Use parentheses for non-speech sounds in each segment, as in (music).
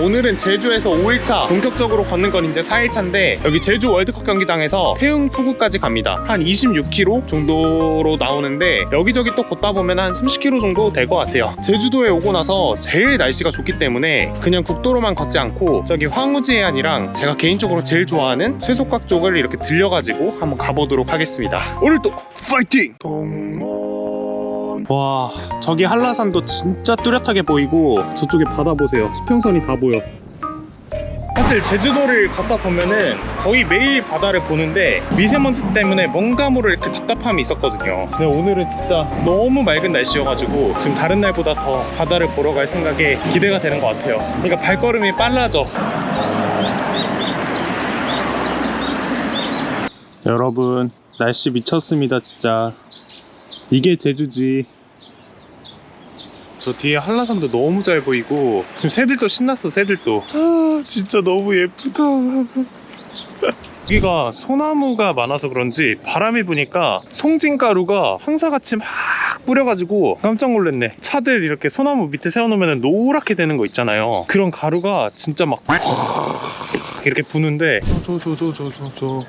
오늘은 제주에서 5일차 본격적으로 걷는 건 이제 4일차인데 여기 제주 월드컵 경기장에서 태흥 포구까지 갑니다. 한 26km 정도로 나오는데 여기저기 또 걷다 보면 한 30km 정도 될 것 같아요. 제주도에 오고 나서 제일 날씨가 좋기 때문에 그냥 국도로만 걷지 않고 저기 황우지 해안이랑 제가 개인적으로 제일 좋아하는 쇠속각 쪽을 이렇게 들려가지고 한번 가보도록 하겠습니다. 오늘도 파이팅! 와 저기 한라산도 진짜 뚜렷하게 보이고 저쪽에 바다 보세요. 수평선이 다 보여. 사실 제주도를 걷다 보면은 거의 매일 바다를 보는데 미세먼지 때문에 뭔가 모를 이렇게 답답함이 있었거든요. 근데 오늘은 진짜 너무 맑은 날씨여가지고 지금 다른 날보다 더 바다를 보러 갈 생각에 기대가 되는 것 같아요. 그러니까 발걸음이 빨라져. 여러분 날씨 미쳤습니다 진짜. 이게 제주지 저 뒤에 한라산도 너무 잘 보이고 지금 새들도 신났어 새들도. 아 진짜 너무 예쁘다. (laughs) 여기가 소나무가 많아서 그런지 바람이 부니까 송진가루가 황사같이 막 뿌려가지고 깜짝 놀랐네. 차들 이렇게 소나무 밑에 세워놓으면 노랗게 되는 거 있잖아요. 그런 가루가 진짜 막 (laughs) 이렇게 부는데. 저저저저저저저저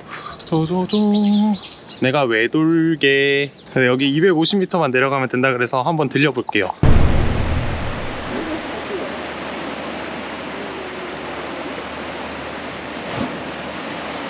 내가 왜 돌게. 여기 250m만 내려가면 된다 그래서 한번 들려볼게요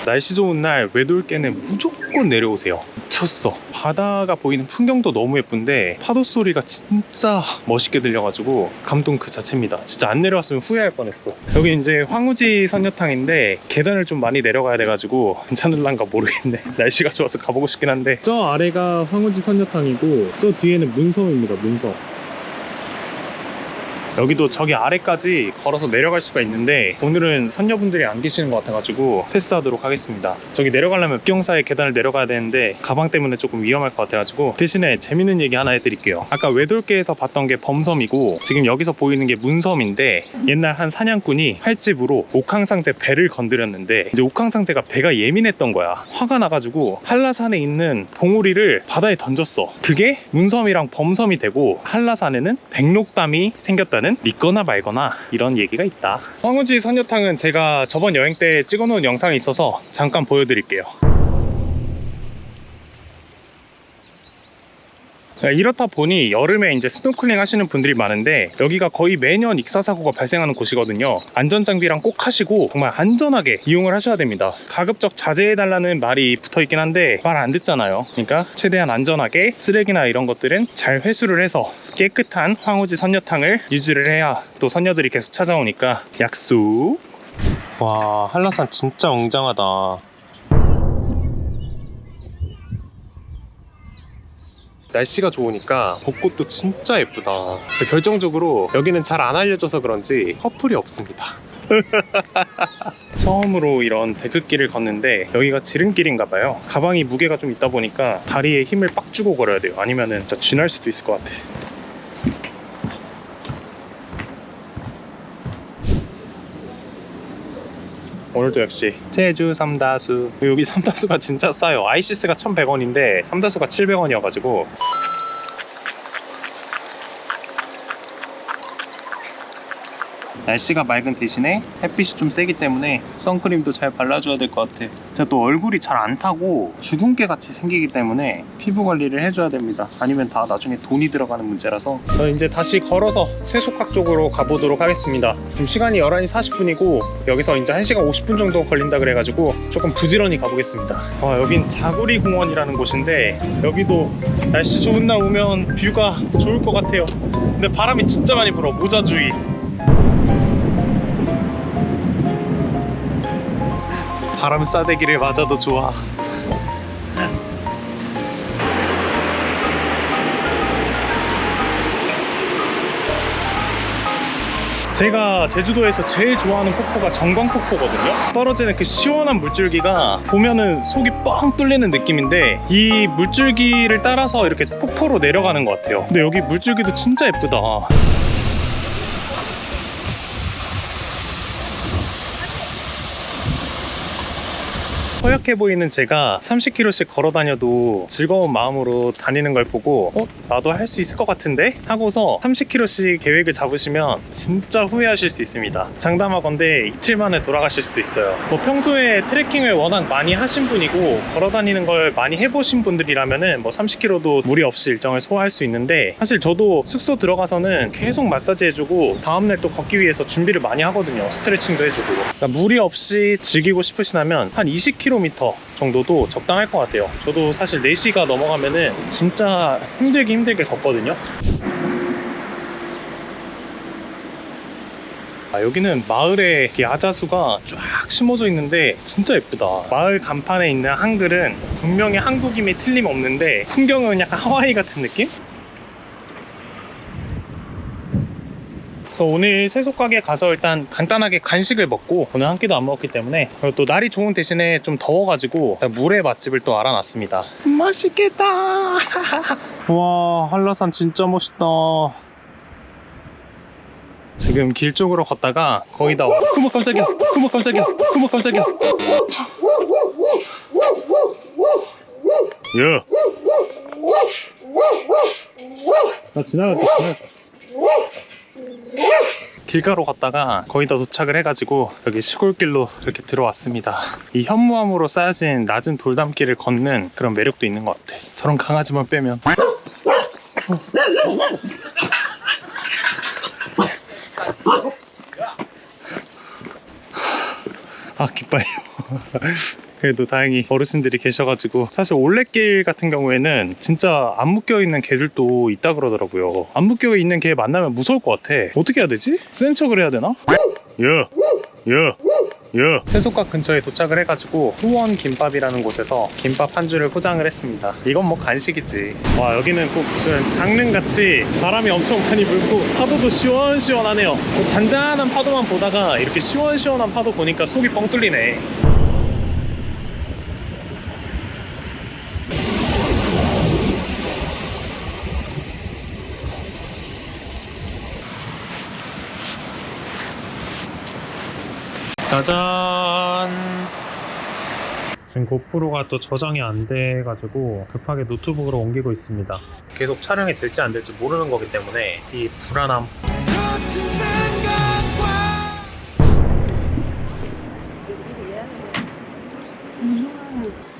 날씨 좋은 날 외돌개는 무조건 내려오세요. 미쳤어. 바다가 보이는 풍경도 너무 예쁜데 파도 소리가 진짜 멋있게 들려가지고 감동 그 자체입니다. 진짜 안 내려왔으면 후회할 뻔했어. 여기 이제 황우지 선녀탕인데 계단을 좀 많이 내려가야 돼가지고 괜찮을란가 모르겠네. (laughs) 날씨가 좋아서 가보고 싶긴 한데. 저 아래가 황우지 선녀탕이고 저 뒤에는 문섬입니다 문섬 여기도 저기 아래까지 걸어서 내려갈 수가 있는데 오늘은 선녀분들이 안 계시는 것 같아가지고 패스하도록 하겠습니다. 저기 내려가려면 뿅사의 계단을 내려가야 되는데 가방 때문에 조금 위험할 것 같아가지고 대신에 재밌는 얘기 하나 해드릴게요. 아까 외돌개에서 봤던 게 범섬이고 지금 여기서 보이는 게 문섬인데 옛날 한 사냥꾼이 활집으로 옥황상제 배를 건드렸는데 이제 옥황상제가 배가 예민했던 거야. 화가 나가지고 한라산에 있는 봉우리를 바다에 던졌어. 그게 문섬이랑 범섬이 되고 한라산에는 백록담이 생겼다 는 믿거나 말거나 이런 얘기가 있다. 황우지 선녀탕은 제가 저번 여행 때 찍어놓은 영상이 있어서 잠깐 보여드릴게요. 네, 이렇다 보니 여름에 이제 스노클링 하시는 분들이 많은데 여기가 거의 매년 익사사고가 발생하는 곳이거든요. 안전장비랑 꼭 하시고 정말 안전하게 이용을 하셔야 됩니다. 가급적 자제해달라는 말이 붙어있긴 한데 말 안 듣잖아요. 그러니까 최대한 안전하게 쓰레기나 이런 것들은 잘 회수를 해서 깨끗한 황우지 선녀탕을 유지를 해야 또 선녀들이 계속 찾아오니까 약속 와 한라산 진짜 웅장하다. 날씨가 좋으니까 벚꽃도 진짜 예쁘다. 결정적으로 여기는 잘 안 알려져서 그런지 커플이 없습니다. (laughs) 처음으로 이런 백흙길을 걷는데 여기가 지름길인가 봐요. 가방이 무게가 좀 있다 보니까 다리에 힘을 빡 주고 걸어야 돼요. 아니면은 진짜 쥐날 수도 있을 것 같아 오늘도 역시. 제주 삼다수. 여기 삼다수가 진짜 싸요. 아이시스가 1100원인데 삼다수가 700원이어가지고 날씨가 맑은 대신에 햇빛이 좀 세기 때문에 선크림도 잘 발라줘야 될 것 같아. 제가 또 얼굴이 잘 안 타고 주근깨 같이 생기기 때문에 피부 관리를 해줘야 됩니다. 아니면 다 나중에 돈이 들어가는 문제라서. 저 이제 다시 걸어서 세속학 쪽으로 가보도록 하겠습니다. 지금 시간이 11시 40분이고 여기서 이제 1시간 50분 정도 걸린다 그래가지고 조금 부지런히 가보겠습니다. 와 여긴 자구리 공원이라는 곳인데 여기도 날씨 좋은 날 오면 뷰가 좋을 것 같아요. 근데 바람이 진짜 많이 불어. 모자주의 바람 싸대기를 맞아도 좋아. 제가 제주도에서 제일 좋아하는 폭포가 정광폭포거든요. 떨어지는 그 시원한 물줄기가 보면은 속이 뻥 뚫리는 느낌인데 이 물줄기를 따라서 이렇게 폭포로 내려가는 것 같아요. 근데 여기 물줄기도 진짜 예쁘다 허약해 보이는 제가 30km씩 걸어 다녀도 즐거운 마음으로 다니는 걸 보고 어? 나도 할 수 있을 것 같은데? 하고서 30km씩 계획을 잡으시면 진짜 후회하실 수 있습니다. 장담하건대 이틀 만에 돌아가실 수도 있어요. 뭐 평소에 트레킹을 워낙 많이 하신 분이고 걸어 다니는 걸 많이 해보신 분들이라면은 뭐 30km도 무리 없이 일정을 소화할 수 있는데 사실 저도 숙소 들어가서는 계속 마사지 해주고 다음날 또 걷기 위해서 준비를 많이 하거든요. 스트레칭도 해주고. 그러니까 무리 없이 즐기고 싶으시다면 한 20km 정도도 적당할 것 같아요. 저도 사실 4시가 넘어가면은 진짜 힘들게 힘들게 걷거든요. 아, 여기는 마을에 야자수가 쫙 심어져 있는데 진짜 예쁘다. 마을 간판에 있는 한글은 분명히 한국임이 틀림없는데 풍경은 약간 하와이 같은 느낌? 그래서 오늘 세속 가게 가서 일단 간단하게 간식을 먹고 오늘 한 끼도 안 먹었기 때문에 그리고 또 날이 좋은 대신에 좀 더워가지고 물회 맛집을 또 알아놨습니다. 맛있겠다. (laughs) 와 한라산 진짜 멋있다. 지금 길 쪽으로 걷다가 거의 다 어머 깜짝이야 어머 깜짝이야 어머 깜짝이야 야! 나 지나갈게 지나갈게 길가로 걷다가 거의 다 도착을 해가지고 여기 시골길로 이렇게 들어왔습니다. 이 현무암으로 쌓여진 낮은 돌담길을 걷는 그런 매력도 있는 것 같아. 저런 강아지만 빼면. 아 기빨려 그래도 다행히 어르신들이 계셔가지고 사실 올레길 같은 경우에는 진짜 안 묶여있는 개들도 있다 그러더라고요 안 묶여있는 개 만나면 무서울 것 같아 어떻게 해야 되지? 센 척을 해야 되나? 야! 야! 야! 세속각 근처에 도착을 해가지고 후원 김밥이라는 곳에서 김밥 한 줄을 포장을 했습니다 이건 뭐 간식이지 와 여기는 꼭 무슨 강릉같이 바람이 엄청 많이 불고 파도도 시원시원하네요 뭐 잔잔한 파도만 보다가 이렇게 시원시원한 파도 보니까 속이 뻥 뚫리네 짜잔. 지금 고프로가 또 저장이 안 돼가지고 급하게 노트북으로 옮기고 있습니다. 계속 촬영이 될지 안 될지 모르는 거기 때문에 이 불안함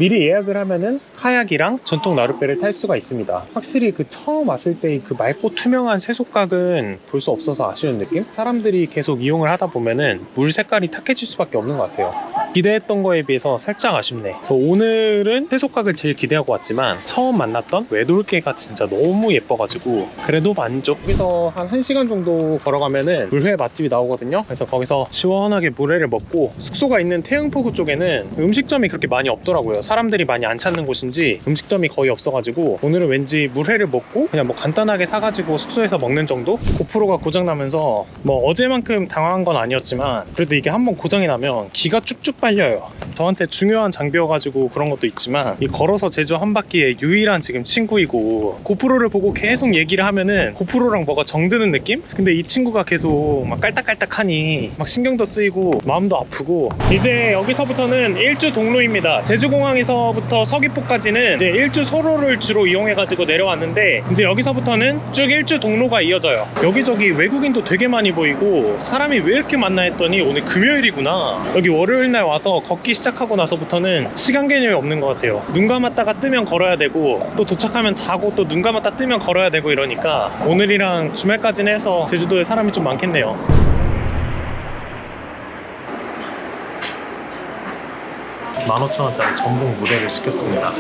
미리 예약을 하면은 카약이랑 전통 나룻배를 탈 수가 있습니다. 확실히 그 처음 왔을 때의 그 맑고 투명한 세속각은 볼 수 없어서 아쉬운 느낌? 사람들이 계속 이용을 하다 보면은 물 색깔이 탁해질 수밖에 없는 것 같아요. 기대했던 거에 비해서 살짝 아쉽네. 그래서 오늘은 세속각을 제일 기대하고 왔지만 처음 만났던 외돌개가 진짜 너무 예뻐가지고 그래도 만족. 여기서 한 1시간 정도 걸어가면 은 물회 맛집이 나오거든요. 그래서 거기서 시원하게 물회를 먹고 숙소가 있는 태흥포구 쪽에는 음식점이 그렇게 많이 없더라고요. 사람들이 많이 안 찾는 곳인지 음식점이 거의 없어가지고 오늘은 왠지 물회를 먹고 그냥 뭐 간단하게 사가지고 숙소에서 먹는 정도? 고프로가 고장나면서 뭐 어제만큼 당황한 건 아니었지만 그래도 이게 한번 고장이 나면 기가 쭉쭉 빨려요. 저한테 중요한 장비여가지고 그런 것도 있지만 이 걸어서 제주 한 바퀴의 유일한 지금 친구이고 고프로를 보고 계속 얘기를 하면은 고프로랑 뭐가 정드는 느낌? 근데 이 친구가 계속 막 깔딱깔딱하니 막 신경도 쓰이고 마음도 아프고 이제 여기서부터는 일주 동로입니다. 제주공항에서부터 서귀포까지는 이제 일주 소로를 주로 이용해가지고 내려왔는데 이제 여기서부터는 쭉 일주 동로가 이어져요. 여기저기 외국인도 되게 많이 보이고 사람이 왜 이렇게 많나 했더니 오늘 금요일이구나. 여기 월요일 날 와서 걷기 시작하고 나서부터는 시간 개념이 없는 것 같아요. 눈 감았다가 뜨면 걸어야 되고 또 도착하면 자고 또 눈 감았다 뜨면 걸어야 되고 이러니까 오늘이랑 주말까지는 해서 제주도에 사람이 좀 많겠네요. 15,000원짜리 전복 무대를 시켰습니다.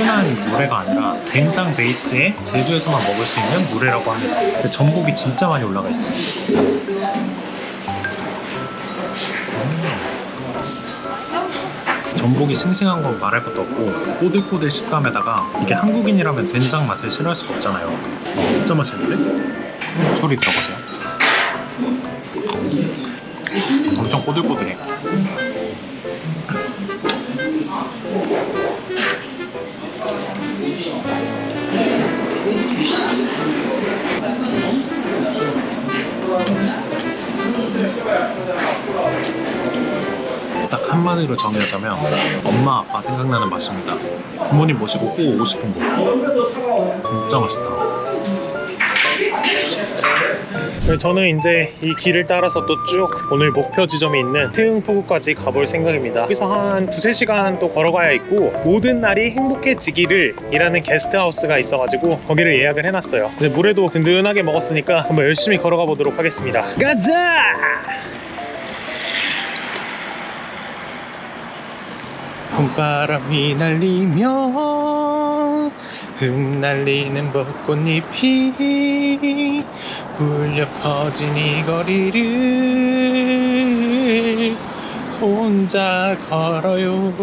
흔한 물회가 아니라 된장 베이스에 제주에서만 먹을 수 있는 물회라고 합니다. 근데 전복이 진짜 많이 올라가 있어. 음. 전복이 싱싱한 건 말할 것도 없고 꼬들꼬들 식감에다가 이게 한국인이라면 된장 맛을 싫어할 수가 없잖아요. 어, 진짜 맛있는데? 소리 들어보세요. 엄청 꼬들꼬들해. 딱 한마디로 정리하자면 엄마 아빠 생각나는 맛입니다. 부모님 모시고 꼭 오고 싶은 곳 진짜 맛있다. 네, 저는 이제 이 길을 따라서 또 쭉 오늘 목표 지점이 있는 태흥포구까지 가볼 생각입니다. 여기서 한 두세 시간 또 걸어가야 있고 모든 날이 행복해지기를 이라는 게스트하우스가 있어가지고 거기를 예약을 해놨어요. 이제 물에도 든든하게 먹었으니까 한번 열심히 걸어가 보도록 하겠습니다. 가자! 봄바람이 날리며 흩날리는 벚꽃잎이 울려 퍼진 이 거리를 혼자 걸어요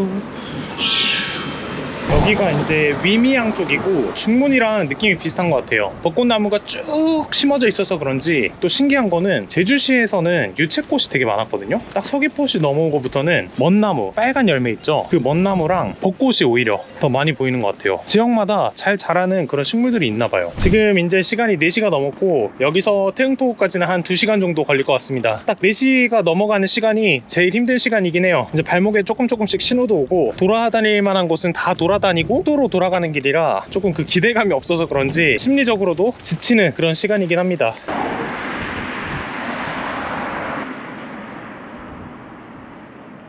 여기가 이제 위미양 쪽이고 중문이랑 느낌이 비슷한 것 같아요. 벚꽃나무가 쭉 심어져 있어서 그런지 또 신기한 거는 제주시에서는 유채꽃이 되게 많았거든요. 딱 서귀포시 넘어오고부터는 먼나무 빨간 열매 있죠? 그 먼나무랑 벚꽃이 오히려 더 많이 보이는 것 같아요. 지역마다 잘 자라는 그런 식물들이 있나 봐요. 지금 이제 시간이 4시가 넘었고 여기서 태흥포구까지는 한 2시간 정도 걸릴 것 같습니다. 딱 4시가 넘어가는 시간이 제일 힘든 시간이긴 해요. 이제 발목에 조금 조금씩 신호도 오고 돌아다닐 만한 곳은 다 돌아 다니고 도로 돌아가는 길이라 조금 그 기대감이 없어서 그런지 심리적으로도 지치는 그런 시간이긴 합니다.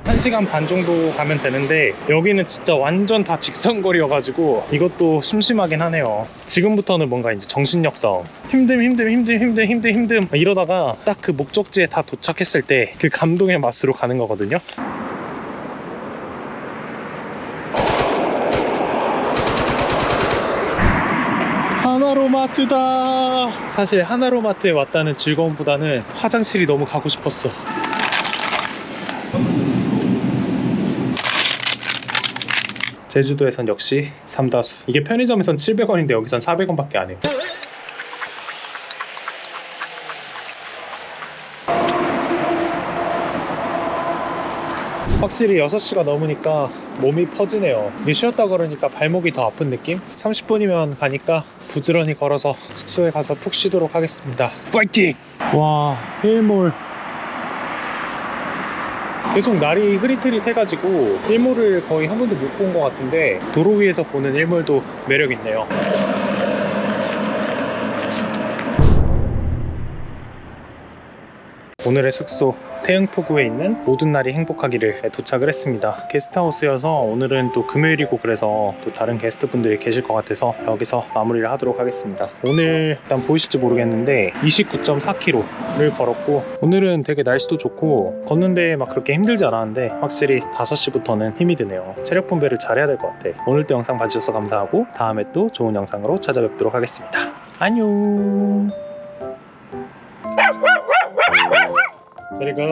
한시간반 정도 가면 되는데 여기는 진짜 완전 다 직선거리여가지고 이것도 심심하긴 하네요. 지금부터는 뭔가 이제 정신력 싸움. 힘듦 힘듦 힘듦 힘듦 힘듦 힘듦. 이러다가 딱 그 목적지에 다 도착했을 때 그 감동의 맛으로 가는 거거든요 하나로마트다. 사실 하나로마트에 왔다는 즐거움보다는 화장실이 너무 가고 싶었어. 제주도에선 역시 삼다수. 이게 편의점에선 700원인데 여기선 400원밖에 안 해요 확실히 6시가 넘으니까 몸이 퍼지네요 쉬었다 걸으니까 발목이 더 아픈 느낌? 30분이면 가니까 부지런히 걸어서 숙소에 가서 푹 쉬도록 하겠습니다 파이팅! 와 힐몰 계속 날이 흐릿흐릿 해가지고 일몰을 거의 한 번도 못 본 것 같은데 도로 위에서 보는 일몰도 매력 있네요. 오늘의 숙소 태흥포구에 있는 모든 날이 행복하기를 도착을 했습니다. 게스트하우스여서 오늘은 또 금요일이고 그래서 또 다른 게스트분들이 계실 것 같아서 여기서 마무리를 하도록 하겠습니다. 오늘 일단 보이실지 모르겠는데 29.4km를 걸었고 오늘은 되게 날씨도 좋고 걷는데 막 그렇게 힘들지 않았는데 확실히 5시부터는 힘이 드네요. 체력 분배를 잘해야 될 것 같아. 오늘도 영상 봐주셔서 감사하고 다음에 또 좋은 영상으로 찾아뵙도록 하겠습니다. 안녕. 저리 가.